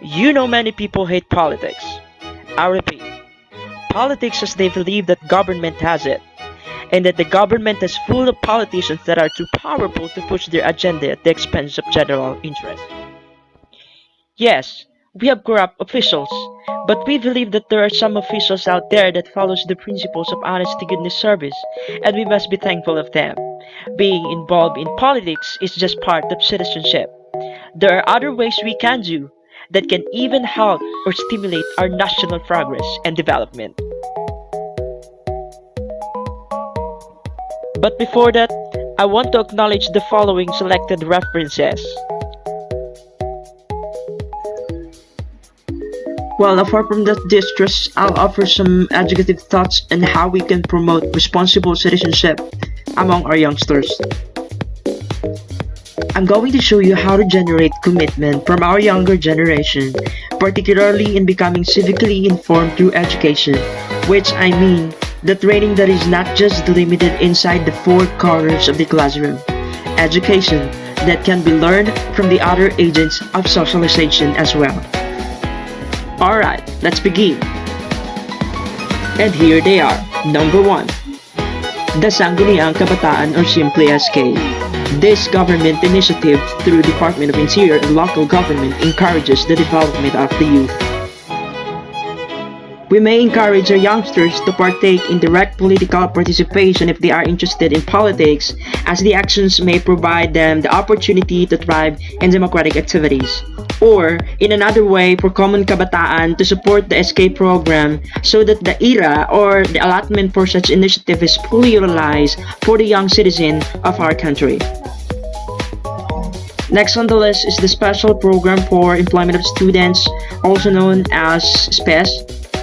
You know many people hate politics. I repeat, politics as they believe that government has it, and that the government is full of politicians that are too powerful to push their agenda at the expense of general interest. Yes, we have corrupt officials, but we believe that there are some officials out there that follows the principles of honest to goodness service, and we must be thankful of them. Being involved in politics is just part of citizenship. There are other ways we can do that can even help or stimulate our national progress and development. But before that, I want to acknowledge the following selected references. Well, apart from that distress, I'll offer some educative thoughts on how we can promote responsible citizenship among our youngsters. I'm going to show you how to generate commitment from our younger generation, particularly in becoming civically informed through education, which I mean the training that is not just limited inside the four corners of the classroom. Education that can be learned from the other agents of socialization as well. Alright, let's begin. And here they are. Number 1. The Sangguniang Kabataan or simply SK. This government initiative through Department of Interior and local government encourages the development of the youth. We may encourage our youngsters to partake in direct political participation if they are interested in politics, as the actions may provide them the opportunity to thrive in democratic activities. Or, in another way, for common kabataan to support the SK program so that the IRA or the allotment for such initiative is fully utilized for the young citizen of our country. Next on the list is the Special Program for Employment of Students, also known as SPES,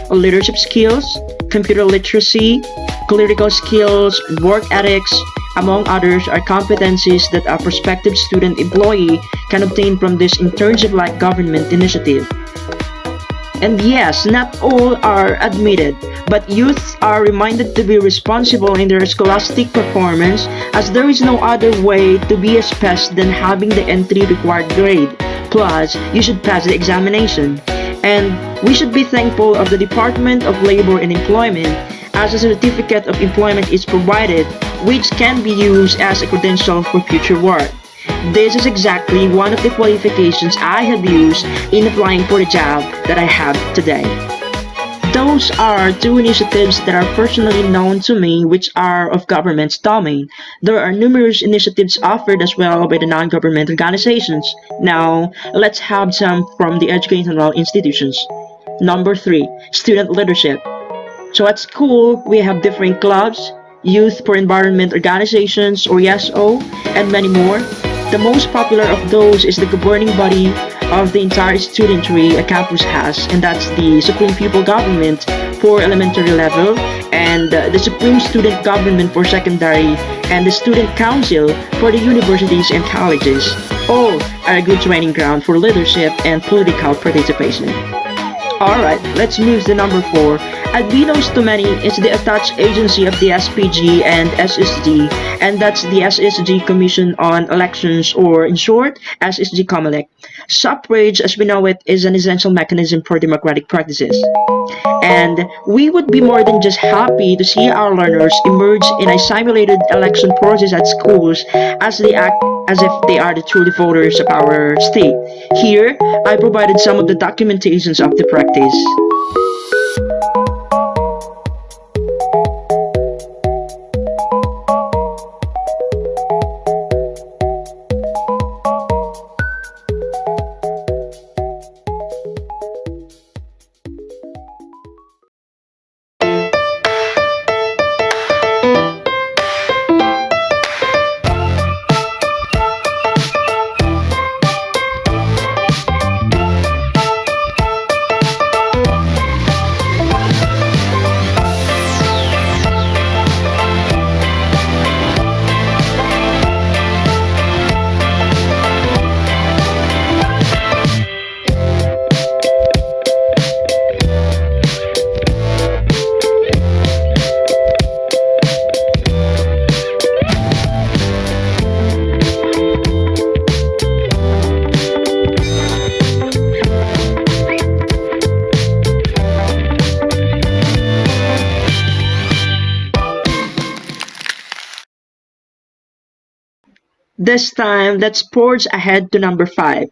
leadership skills, computer literacy, political skills, work ethics, among others are competencies that a prospective student employee can obtain from this internship-like government initiative. And yes, not all are admitted, but youths are reminded to be responsible in their scholastic performance as there is no other way to be a SPES than having the entry required grade. Plus, you should pass the examination. And we should be thankful of the Department of Labor and Employment as a certificate of employment is provided which can be used as a credential for future work. This is exactly one of the qualifications I have used in applying for the job that I have today. Those are two initiatives that are personally known to me which are of government's domain. There are numerous initiatives offered as well by the non-government organizations. Now, let's have some from the educational institutions. Number 3. Student Leadership So at school, we have different clubs, Youth for Environment Organizations or YESO, and many more. The most popular of those is the governing body of the entire studentry a campus has, and that's the Supreme Pupil Government for elementary level, and the Supreme Student Government for secondary, and the Student Council for the universities and colleges. All are a good training ground for leadership and political participation. Alright, let's move to number 4. Albino's to many is the attached agency of the SPG and SSG, and that's the SSG Commission on Elections, or in short, SSG Comelec. Suffrage, as we know it, is an essential mechanism for democratic practices. And we would be more than just happy to see our learners emerge in a simulated election process at schools as they act as if they are the truly voters of our state. Here, I provided some of the documentations of the practice. This time, let's forge ahead to number 5.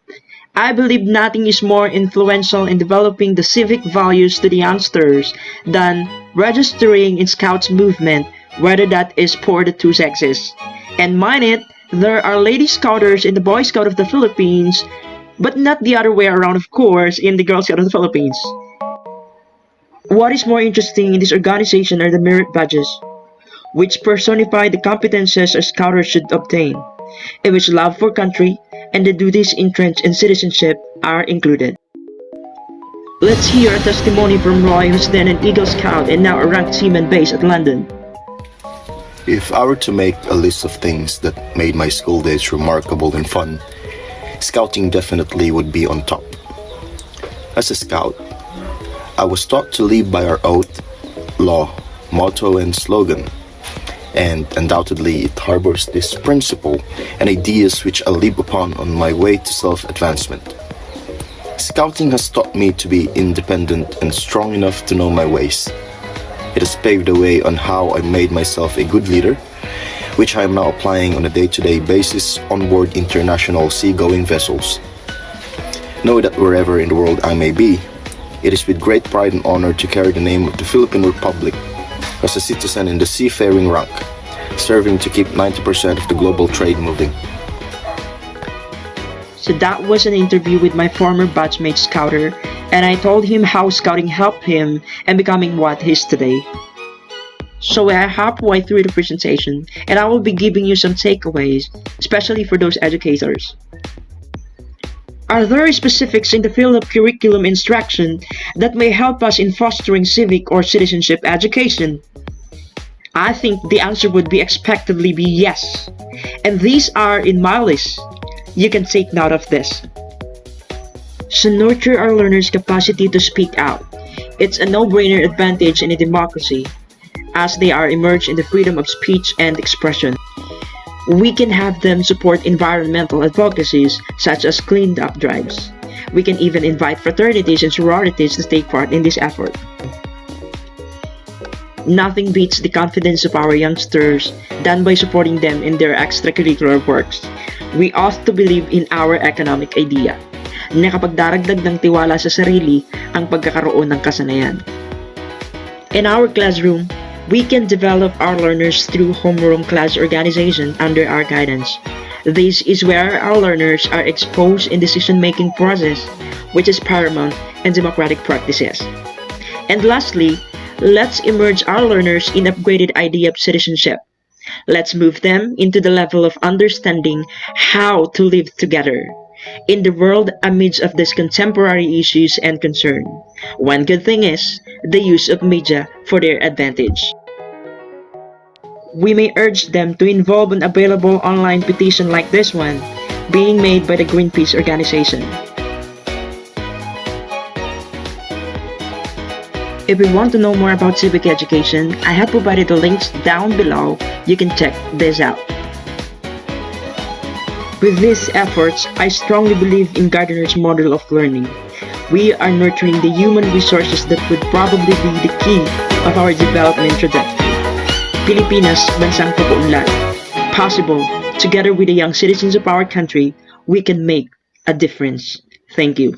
I believe nothing is more influential in developing the civic values to the youngsters than registering in Scouts movement, whether that is for the two sexes. And mind it, there are lady scouters in the Boy Scout of the Philippines, but not the other way around of course in the Girl Scout of the Philippines. What is more interesting in this organization are the merit badges, which personify the competences a scouter should obtain, in which love for country and the duties entrenched in citizenship are included. Let's hear a testimony from Roy who's then an Eagle Scout and now a ranked seaman based at London. If I were to make a list of things that made my school days remarkable and fun, scouting definitely would be on top. As a scout, I was taught to live by our oath, law, motto, and slogan and undoubtedly it harbors this principle and ideas which I live upon on my way to self-advancement. Scouting has taught me to be independent and strong enough to know my ways. It has paved the way on how I made myself a good leader, which I am now applying on a day-to-day -day basis on board international seagoing vessels. Know that wherever in the world I may be, it is with great pride and honor to carry the name of the Philippine Republic as a citizen in the seafaring rank, serving to keep 90% of the global trade moving. So that was an interview with my former batchmate Scouter, and I told him how scouting helped him and becoming what he is today. So we are halfway through the presentation, and I will be giving you some takeaways, especially for those educators. Are there specifics in the field of curriculum instruction that may help us in fostering civic or citizenship education? I think the answer would be expectedly be yes. And these are in my list. You can take note of this. So nurture our learners' capacity to speak out. It's a no-brainer advantage in a democracy, as they are immersed in the freedom of speech and expression we can have them support environmental advocacies such as cleaned up drives. We can even invite fraternities and sororities to take part in this effort. Nothing beats the confidence of our youngsters than by supporting them in their extracurricular works. We ought to believe in our economic idea na kapag daragdag ng tiwala sa sarili ang pagkakaroon ng kasanayan. In our classroom, we can develop our learners through homeroom class organization under our guidance. This is where our learners are exposed in decision-making process, which is paramount in democratic practices. And lastly, let's immerse our learners in upgraded idea of citizenship. Let's move them into the level of understanding how to live together in the world amidst of these contemporary issues and concern. One good thing is the use of media for their advantage we may urge them to involve an available online petition like this one, being made by the Greenpeace organization. If you want to know more about civic education, I have provided the links down below. You can check this out. With these efforts, I strongly believe in Gardner's model of learning. We are nurturing the human resources that would probably be the key of our development trajectory. Pilipinas, bansang pag-uunlad. Possible, together with the young citizens of our country, we can make a difference. Thank you.